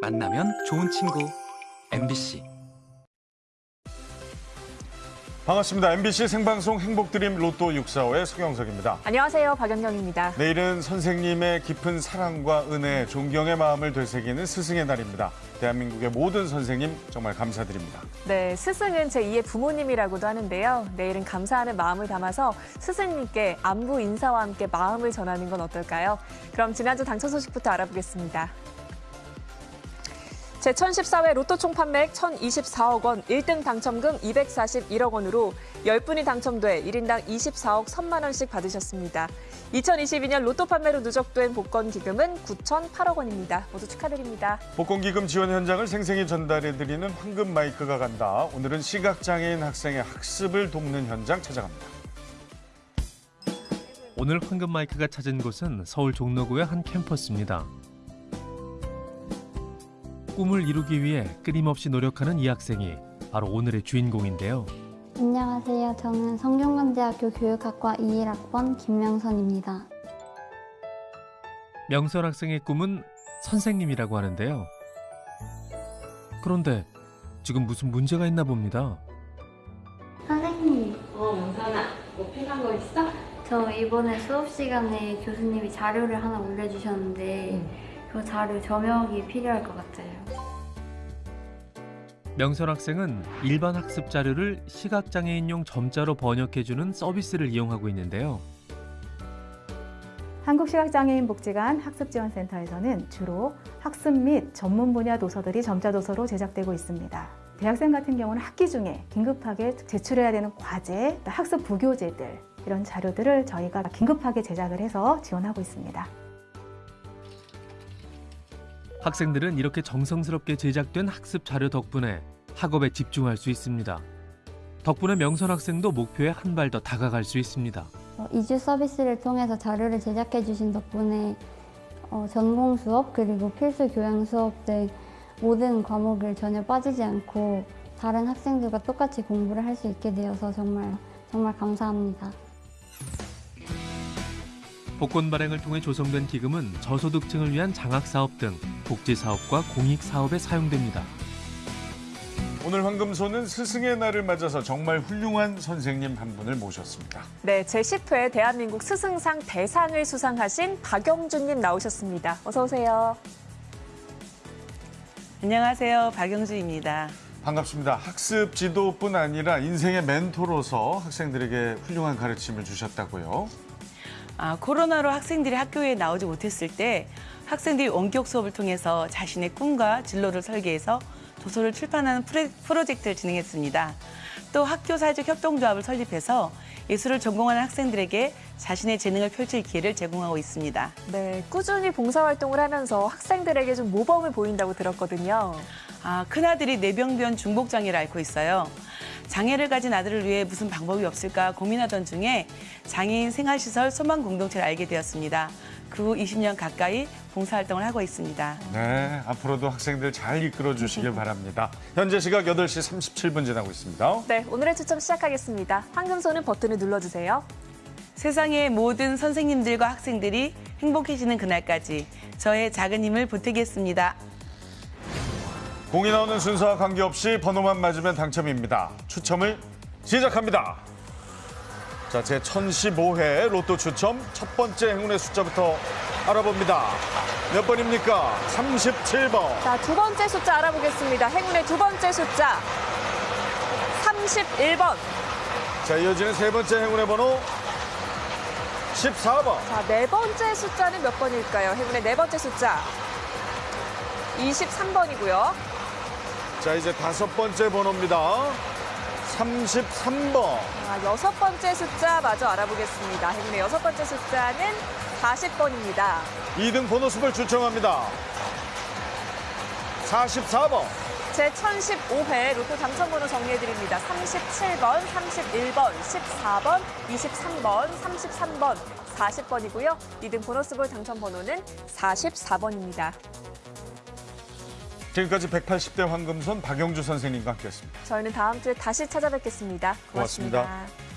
만나면 좋은 친구. MBC 반갑습니다. MBC 생방송 행복드림 로또 645의 서경석입니다. 안녕하세요. 박연경입니다. 내일은 선생님의 깊은 사랑과 은혜, 존경의 마음을 되새기는 스승의 날입니다. 대한민국의 모든 선생님 정말 감사드립니다. 네, 스승은 제2의 부모님이라고도 하는데요. 내일은 감사하는 마음을 담아서 스승님께 안부 인사와 함께 마음을 전하는 건 어떨까요? 그럼 지난주 당첨 소식부터 알아보겠습니다. 제1014회 로또 총 판매액 1,024억 원, 1등 당첨금 241억 원으로 10분이 당첨돼 1인당 24억 3만 원씩 받으셨습니다. 2022년 로또 판매로 누적된 복권 기금은 9,008억 원입니다. 모두 축하드립니다. 복권 기금 지원 현장을 생생히 전달해드리는 황금 마이크가 간다. 오늘은 시각장애인 학생의 학습을 돕는 현장 찾아갑니다. 오늘 황금 마이크가 찾은 곳은 서울 종로구의 한 캠퍼스입니다. 꿈을 이루기 위해 끊임없이 노력하는 이 학생이 바로 오늘의 주인공인데요. 안녕하세요. 저는 성균관대학교 교육학과 21학번 김명선입니다. 명선 학생의 꿈은 선생님이라고 하는데요. 그런데 지금 무슨 문제가 있나 봅니다. 선생님, 어, 명선아, 뭐 필요한 거 있어? 저 이번에 수업 시간에 교수님이 자료를 하나 올려주셨는데 그 자료 점역이 필요할 것 같아요. 명선 학생은 일반 학습 자료를 시각장애인용 점자로 번역해주는 서비스를 이용하고 있는데요. 한국시각장애인복지관 학습지원센터에서는 주로 학습 및 전문 분야 도서들이 점자 도서로 제작되고 있습니다. 대학생 같은 경우는 학기 중에 긴급하게 제출해야 되는 과제, 학습 부교재들 이런 자료들을 저희가 긴급하게 제작을 해서 지원하고 있습니다. 학생들은 이렇게 정성스럽게 제작된 학습 자료 덕분에 학업에 집중할 수 있습니다. 덕분에 명선 학생도 목표에 한 발 더 다가갈 수 있습니다. 어, 이주 서비스를 통해서 자료를 제작해 주신 덕분에 어, 전공 수업 그리고 필수 교양 수업 등 모든 과목을 전혀 빠지지 않고 다른 학생들과 똑같이 공부를 할 수 있게 되어서 정말 정말 감사합니다. 복권 발행을 통해 조성된 기금은 저소득층을 위한 장학사업 등 복지사업과 공익사업에 사용됩니다. 오늘 황금소는 스승의 날을 맞아서 정말 훌륭한 선생님 한 분을 모셨습니다. 네, 제10회 대한민국 스승상 대상을 수상하신 박영준님 나오셨습니다. 어서 오세요. 안녕하세요. 박영주입니다. 반갑습니다. 학습 지도뿐 아니라 인생의 멘토로서 학생들에게 훌륭한 가르침을 주셨다고요. 아, 코로나로 학생들이 학교에 나오지 못했을 때 학생들이 원격 수업을 통해서 자신의 꿈과 진로를 설계해서 도서를 출판하는 프로젝트를 진행했습니다. 또 학교 사회적 협동조합을 설립해서 예술을 전공하는 학생들에게 자신의 재능을 펼칠 기회를 제공하고 있습니다. 네, 꾸준히 봉사활동을 하면서 학생들에게 좀 모범을 보인다고 들었거든요. 아, 큰아들이 뇌병변 중복장애를 앓고 있어요. 장애를 가진 아들을 위해 무슨 방법이 없을까 고민하던 중에 장애인 생활시설 소망 공동체를 알게 되었습니다. 그 후 20년 가까이 봉사활동을 하고 있습니다. 네, 앞으로도 학생들 잘 이끌어 주시길 바랍니다. 현재 시각 8시 37분 지나고 있습니다. 네, 오늘의 추첨 시작하겠습니다. 황금손은 버튼을 눌러주세요. 세상의 모든 선생님들과 학생들이 행복해지는 그날까지 저의 작은 힘을 보태겠습니다. 공이 나오는 순서와 관계없이 번호만 맞으면 당첨입니다. 추첨을 시작합니다. 자, 제 1015회 로또 추첨 첫 번째 행운의 숫자부터 알아봅니다. 몇 번입니까? 37번. 자, 두 번째 숫자 알아보겠습니다. 행운의 두 번째 숫자 31번. 자, 이어지는 세 번째 행운의 번호 14번. 자, 네 번째 숫자는 몇 번일까요? 행운의 네 번째 숫자 23번이고요. 자, 이제 다섯 번째 번호입니다. 33번. 자, 여섯 번째 숫자 마저 알아보겠습니다. 행운의 여섯 번째 숫자는 40번입니다. 2등 번호수를 추첨합니다. 44번. 제 1015회 로또 당첨번호 정리해드립니다. 37번, 31번, 14번, 23번, 33번, 40번이고요. 2등 보너스볼 당첨번호는 44번입니다. 지금까지 180대 황금손 박영주 선생님과 함께했습니다. 저희는 다음 주에 다시 찾아뵙겠습니다 고맙습니다. 고맙습니다.